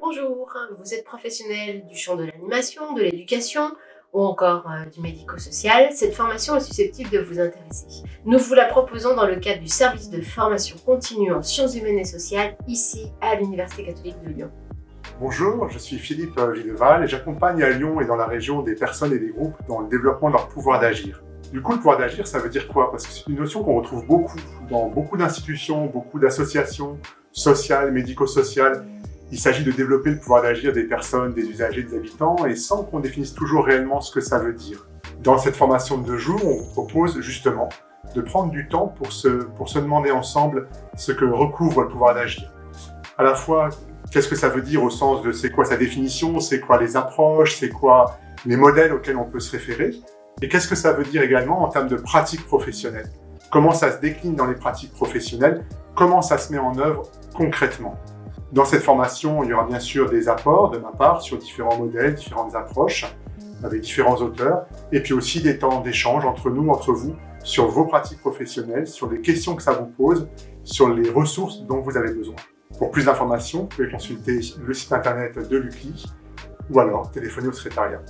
Bonjour, vous êtes professionnel du champ de l'animation, de l'éducation ou encore euh, du médico-social, cette formation est susceptible de vous intéresser. Nous vous la proposons dans le cadre du service de formation continue en sciences humaines et sociales, ici à l'Université catholique de Lyon. Bonjour, je suis Philippe Villeval et j'accompagne à Lyon et dans la région des personnes et des groupes dans le développement de leur pouvoir d'agir. Du coup, le pouvoir d'agir, ça veut dire quoi? Parce que c'est une notion qu'on retrouve beaucoup dans beaucoup d'institutions, beaucoup d'associations sociales, médico-sociales, il s'agit de développer le pouvoir d'agir des personnes, des usagers, des habitants, et sans qu'on définisse toujours réellement ce que ça veut dire. Dans cette formation de deux jours, on propose justement de prendre du temps pour se, pour se demander ensemble ce que recouvre le pouvoir d'agir. À la fois, qu'est-ce que ça veut dire au sens de c'est quoi sa définition, c'est quoi les approches, c'est quoi les modèles auxquels on peut se référer, et qu'est-ce que ça veut dire également en termes de pratiques professionnelles? Comment ça se décline dans les pratiques professionnelles, comment ça se met en œuvre concrètement? Dans cette formation, il y aura bien sûr des apports de ma part sur différents modèles, différentes approches, avec différents auteurs, et puis aussi des temps d'échange entre nous, entre vous, sur vos pratiques professionnelles, sur les questions que ça vous pose, sur les ressources dont vous avez besoin. Pour plus d'informations, vous pouvez consulter le site internet de l'UCLI ou alors téléphoner au secrétariat.